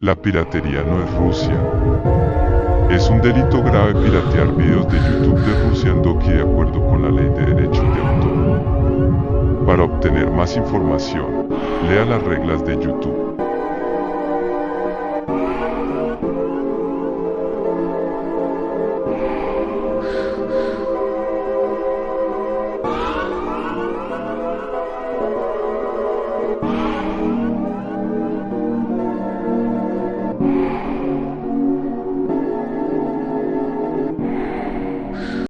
La piratería no es Rusia. Es un delito grave piratear videos de YouTube de Rusia en Doki de acuerdo con la ley de derechos de autor. Para obtener más información, lea las reglas de YouTube.